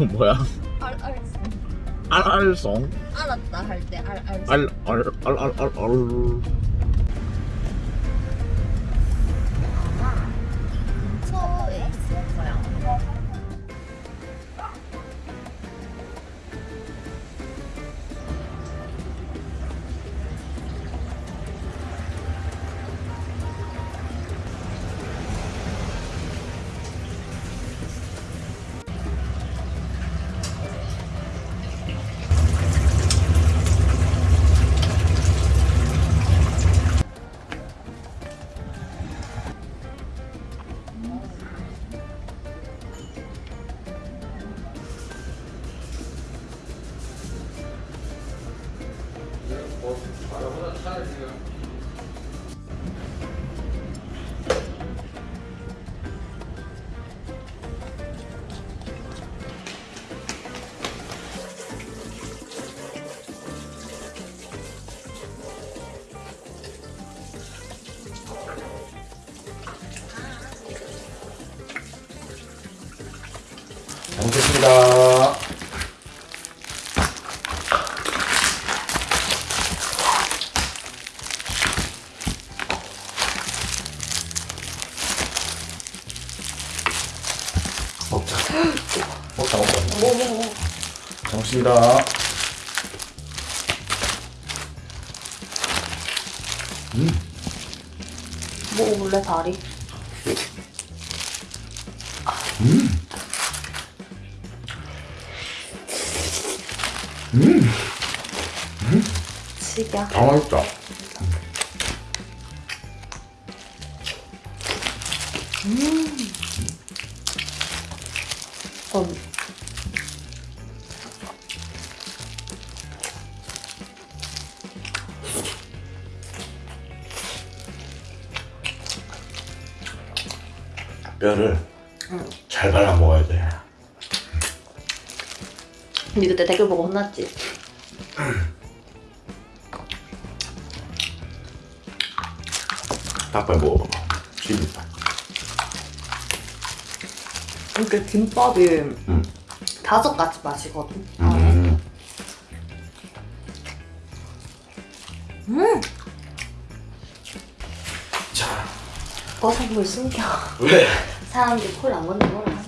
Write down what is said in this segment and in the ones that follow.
알알송 뭐야? 알 알았어. 알알송? 알았다 할 때 알 알았어. 알알알알알 잘 먹겠습니다. 먹자. 먹자, 먹자. 뭐뭐 뭐. 잘 먹습니다. 먹어볼래 다리? 음. 지겨. 다 맛있다. 음. 뼈를 잘 발라 먹어야 돼. 근데 그때 댓글 보고 혼났지. 닭발 먹어봐봐. 비빔밥. 이렇게 김밥이 음. 다섯 가지 맛이거든. 음. 음. 자, 버섯물 숨겨. 왜? 사람들이 콜안 먹는 한다.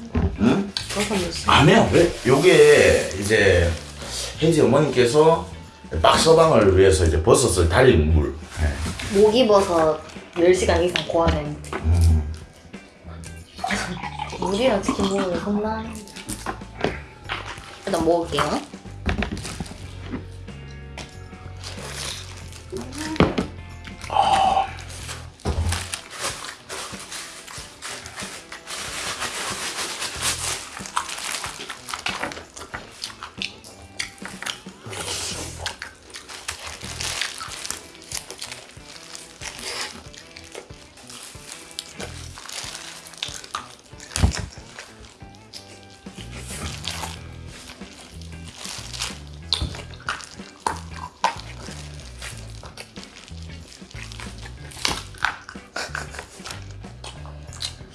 응? 버섯물 숨겨. 안 해요. 왜? 요게 이제 혜지 어머니께서 빡서방을 위해서 이제 버섯을 달인 물. 네. 목이버섯 10시간 이상 고아낸 음. 물이랑 치킨 먹으면 혼나. 일단 먹을게요.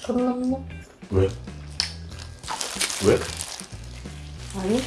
손 넘노? 왜? 왜? 아니?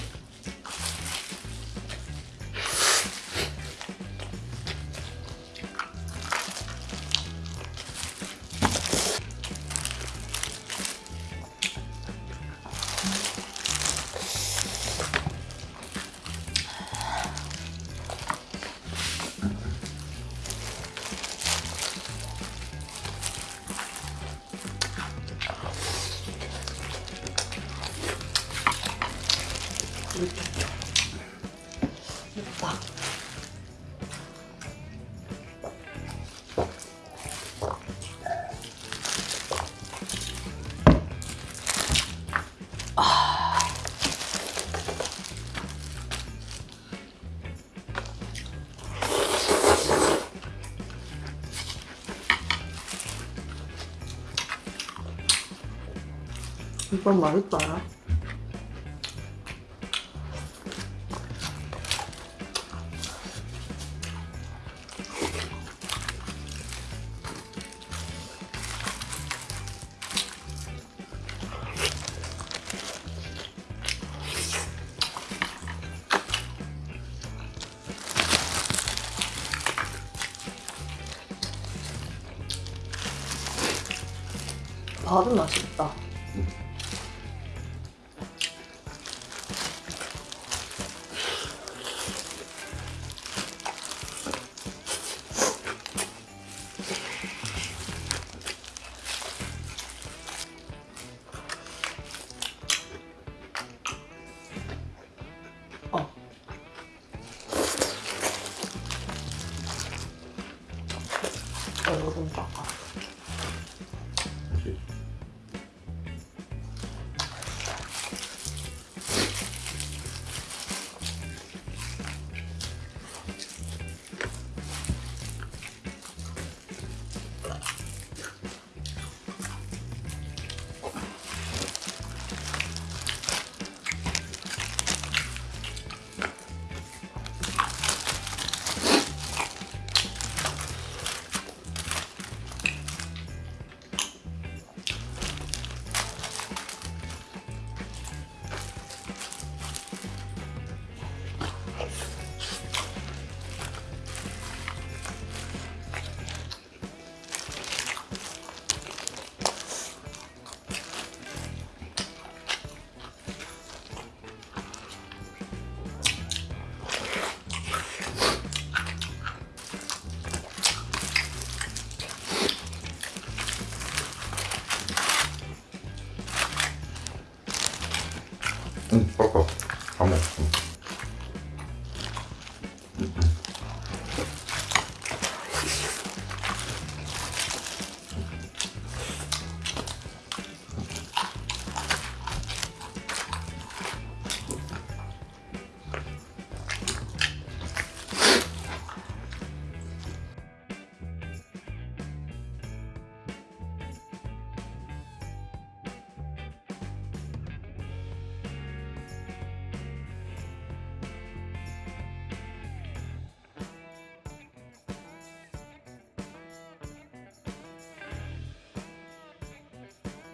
됐다. 이건 맛있다. 밥은 맛있다. Пока.